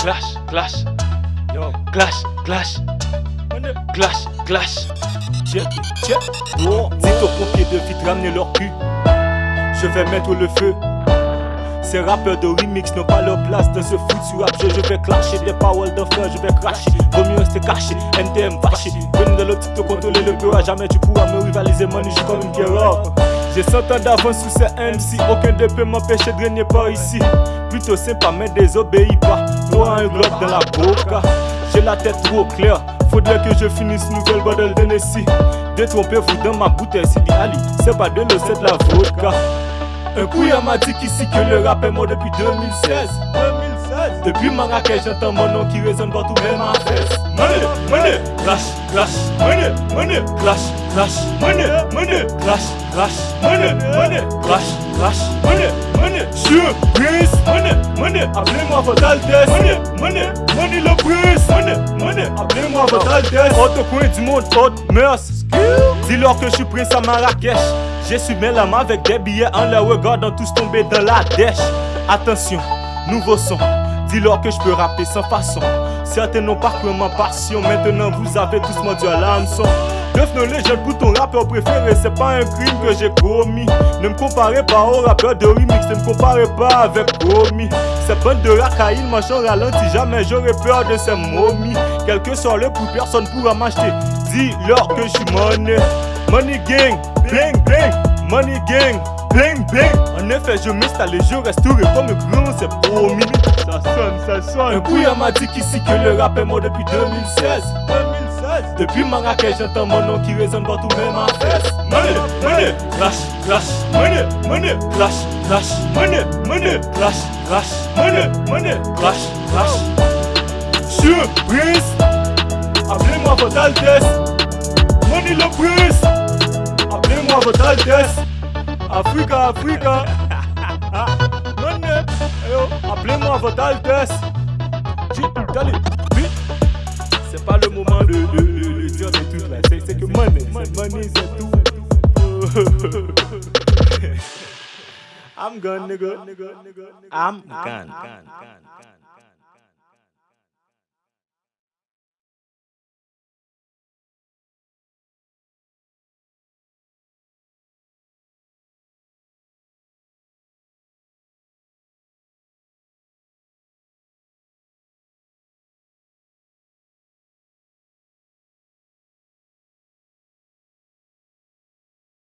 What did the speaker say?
clash, clash. Yo, clash, clash. Clash, clash. Tiens, tiens. Oh, dites aux pompiers de vite ramener leur cul. Je vais mettre le feu. Ces rappeurs de remix n'ont pas leur place dans ce foutu rap jeu. Je vais clasher des paroles de feu, je vais cracher. Vaut mieux rester caché, NTM vaché. Venez dans l'optique de contrôler le peu, à jamais tu pourras me rivaliser, man. Je suis comme une guerre. J'ai 100 ans d'avance sous ces MC. Aucun de peut m'empêcher de régner par ici. Plutôt sympa, mais désobéis pas. Toi, un globe dans la boca. J'ai la tête trop claire. Faudrait que je finisse nouvelle bordel de Nessie. Détrompez-vous dans ma bouteille, Sidi Ali. C'est pas de l'eau, c'est de la vodka. Un couillard m'a dit qu'ici que le rap est mort depuis 2016. 2016. Depuis Marrakech, j'entends mon nom qui résonne partout, même en fesse. Money, money, clash, clash, money, money, clash, clash, money, money, clash, clash, money, money, clash, clash, money, money, sur Prince, money, money, appelez-moi votre altesse, money, money, money le Prince, money, money, appelez-moi votre altesse. Autre coin du monde, autre mœurs. Dis-leur que je suis prince à Marrakech. J'ai la main avec des billets en les regardant tous tomber dans la dèche. Attention, nouveau son. Dis-leur que je peux rapper sans façon. Certains n'ont pas ma passion. Maintenant vous avez tous mordu à l'hameçon. Devenons légende pour ton rappeur préféré, c'est pas un crime que j'ai commis. Ne me comparez pas au rappeur de remix, ne me comparez pas avec Promis. Ces bandes de racailles marchent en ralenti, jamais j'aurais peur de ces momies. Quel que soit le prix, personne pourra m'acheter. Dis-leur que je suis money. Money gang, bling bling, money gang, bling bling. En effet, je m'installe et je resterai comme grand, c'est promis. Ça sonne, ça sonne. Un couillard m'a dit qu'ici que le rap est mort depuis 2016. 2016. Depuis Marrakech, j'entends mon nom qui résonne partout, même en fesse. Money, money, clash, clash, money, money, clash, clash, money, money, clash, clash, money, money, clash, clash. Surprise, appelez-moi votre altesse. Money le prince. Altesse. Africa, Africa. Yo, appelez-moi votre altesse. C'est pas le moment de, de, de, de dire des trucs là. C'est que money, money, c'est tout. I'm gone, nigga. I'm gone.